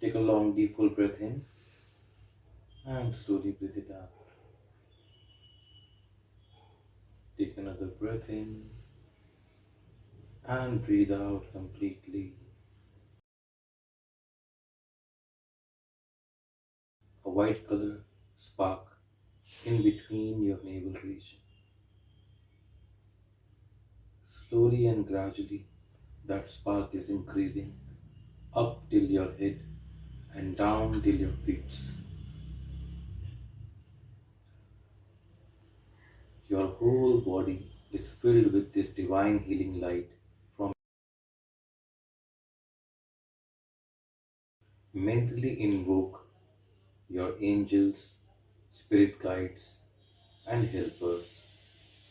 Take a long, deep, full breath in and slowly breathe it out. Take another breath in and breathe out completely. A white color spark in between your navel region. Slowly and gradually, that spark is increasing up till your head and down till your feet. Your whole body is filled with this divine healing light from mentally invoke your angels, spirit guides, and helpers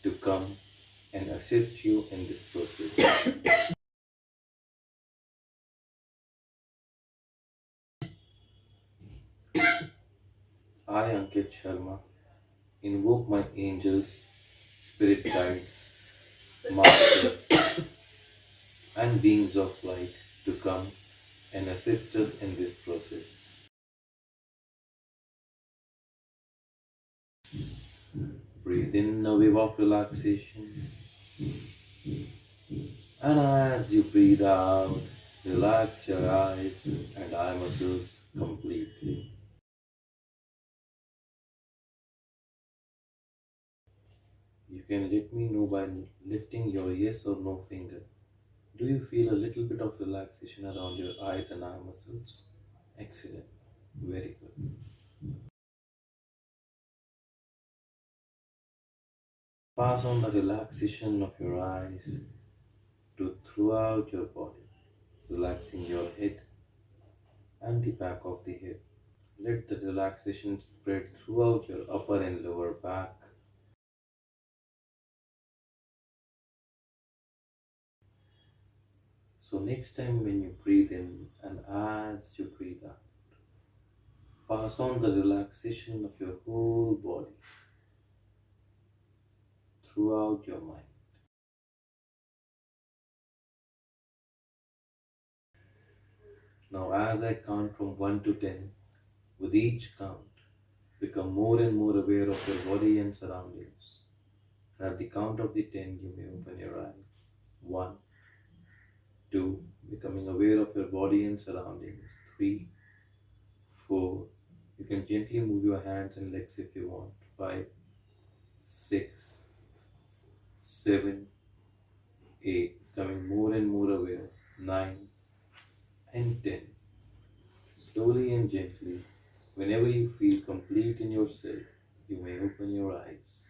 to come and assist you in this process. I, Ankit Sharma, invoke my angels, spirit guides, masters, and beings of light to come and assist us in this process. Breathe in a wave of relaxation. And as you breathe out, relax your eyes and eye muscles completely. You can let me know by lifting your yes or no finger. Do you feel a little bit of relaxation around your eyes and eye muscles? Excellent. Very good. Pass on the relaxation of your eyes to throughout your body, relaxing your head and the back of the head. Let the relaxation spread throughout your upper and lower back. So, next time when you breathe in and as you breathe out, pass on the relaxation of your whole body throughout your mind. Now, as I count from 1 to 10, with each count, become more and more aware of your body and surroundings. And at the count of the 10, you may open your eyes. 1, 2, becoming aware of your body and surroundings. 3, 4, you can gently move your hands and legs if you want. 5, 6, 7, 8, becoming more and more aware. 9, and 10. Slowly and gently, whenever you feel complete in yourself, you may open your eyes.